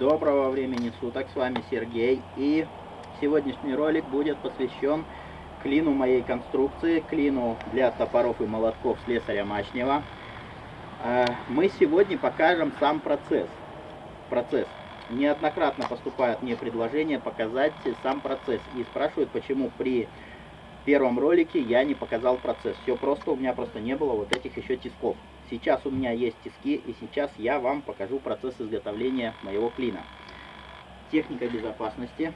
Доброго времени суток, с вами Сергей. И сегодняшний ролик будет посвящен клину моей конструкции, клину для топоров и молотков слесаря Мачнева. А, мы сегодня покажем сам процесс. Процесс. Неоднократно поступают мне предложения показать сам процесс. И спрашивают, почему при первом ролике я не показал процесс. Все просто, у меня просто не было вот этих еще тисков. Сейчас у меня есть тиски, и сейчас я вам покажу процесс изготовления моего клина. Техника безопасности.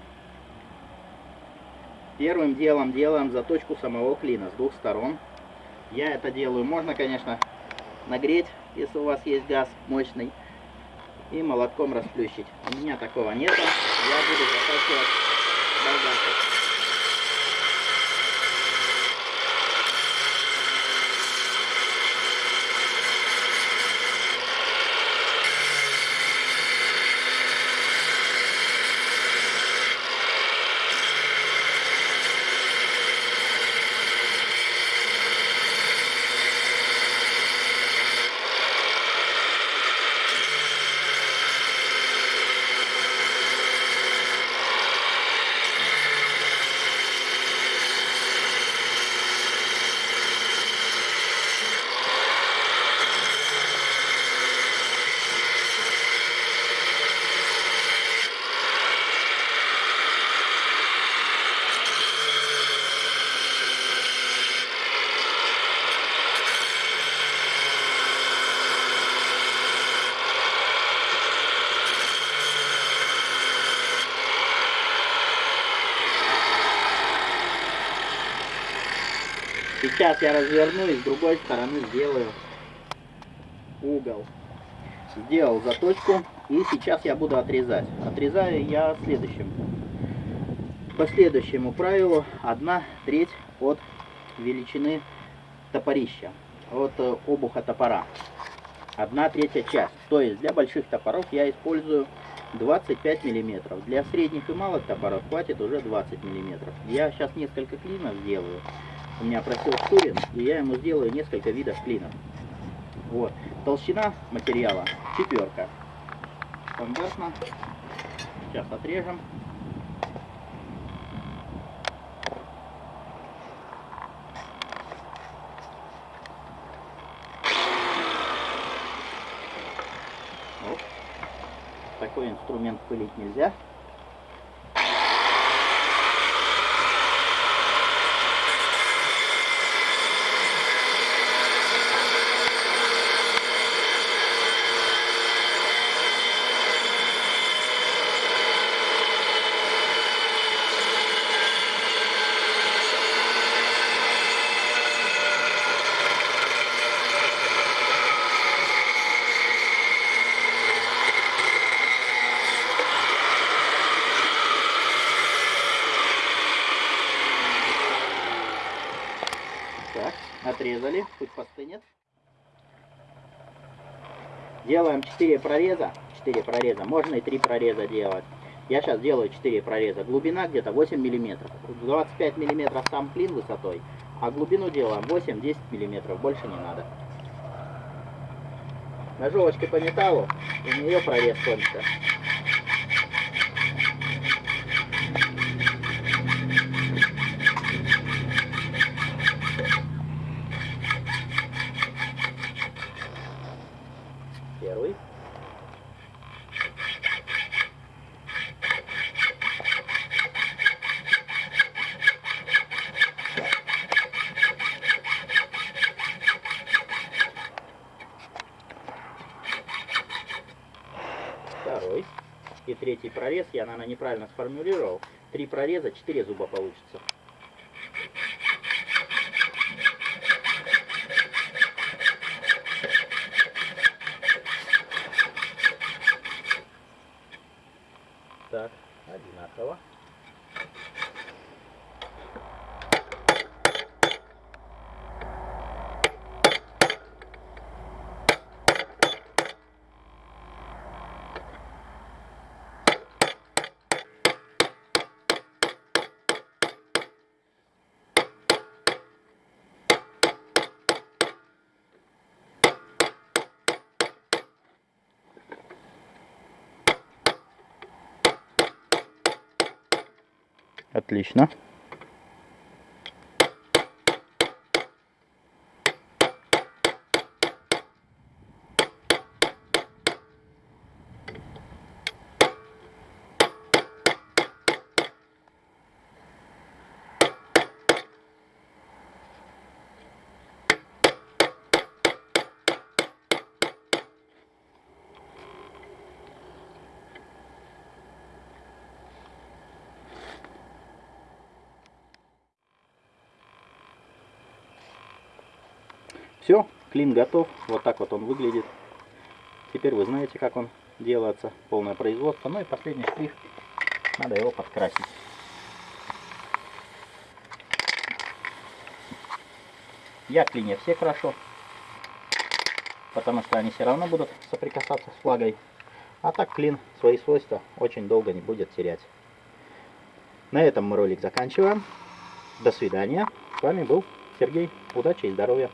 Первым делом делаем заточку самого клина с двух сторон. Я это делаю, можно, конечно, нагреть, если у вас есть газ мощный, и молотком расплющить. У меня такого нет, я буду затачивать болгаркой. Сейчас я разверну и с другой стороны сделаю угол. Сделал заточку и сейчас я буду отрезать. Отрезаю я следующим. По следующему правилу 1 треть от величины топорища, от э, обуха топора. 1 третья часть. То есть для больших топоров я использую 25 миллиметров. Для средних и малых топоров хватит уже 20 миллиметров. Я сейчас несколько клинов сделаю у меня просил Шурин, и я ему сделаю несколько видов клинов. Вот. Толщина материала четверка. Стандартно. Сейчас отрежем. Вот. Такой инструмент пылить нельзя. Отрезали, пусть постынет. Делаем 4 прореза, 4 прореза, можно и 3 прореза делать. Я сейчас делаю 4 прореза. Глубина где-то 8 миллиметров. 25 миллиметров сам клин высотой, а глубину делаем 8-10 миллиметров, больше не надо. Ножовочкой по металлу, у нее прорез кончится. Второй и третий прорез, я, наверное, неправильно сформулировал. Три прореза, четыре зуба получится. Отлично. Все, клин готов. Вот так вот он выглядит. Теперь вы знаете, как он делается. Полное производство. Ну и последний штрих. Надо его подкрасить. Я клине все крашу. Потому что они все равно будут соприкасаться с флагой. А так клин свои свойства очень долго не будет терять. На этом мы ролик заканчиваем. До свидания. С вами был Сергей. Удачи и здоровья.